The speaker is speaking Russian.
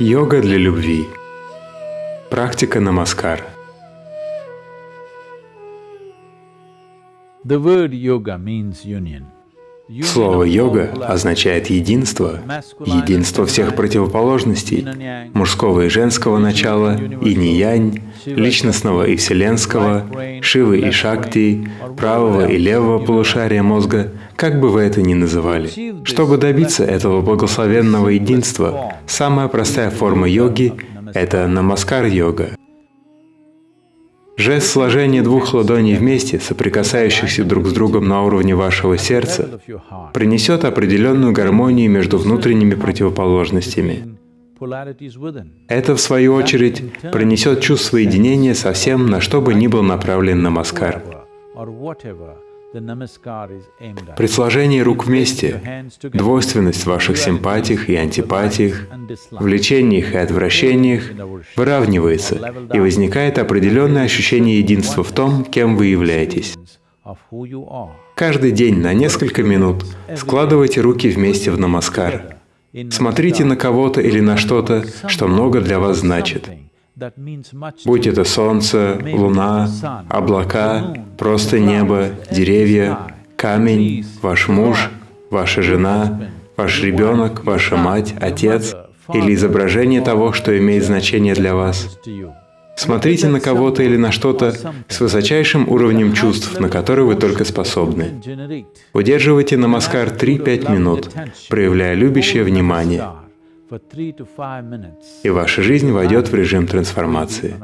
Йога для любви. Практика намаскар. The word yoga means union. Слово «йога» означает единство, единство всех противоположностей, мужского и женского начала, инь-янь, личностного и вселенского, Шивы и Шакти, правого и левого полушария мозга, как бы вы это ни называли. Чтобы добиться этого благословенного единства, самая простая форма йоги — это намаскар-йога. Жест сложения двух ладоней вместе, соприкасающихся друг с другом на уровне вашего сердца, принесет определенную гармонию между внутренними противоположностями. Это, в свою очередь, принесет чувство единения со всем, на что бы ни был направлен намаскар. При сложении рук вместе двойственность в ваших симпатиях и антипатиях, влечениях и отвращениях выравнивается, и возникает определенное ощущение единства в том, кем вы являетесь. Каждый день на несколько минут складывайте руки вместе в намаскар. Смотрите на кого-то или на что-то, что много для вас значит. Будь это солнце, луна, облака, просто небо, деревья, камень, ваш муж, ваша жена, ваш ребенок, ваша мать, отец или изображение того, что имеет значение для вас. Смотрите на кого-то или на что-то с высочайшим уровнем чувств, на который вы только способны. Удерживайте намаскар 3-5 минут, проявляя любящее внимание и ваша жизнь войдет в режим трансформации.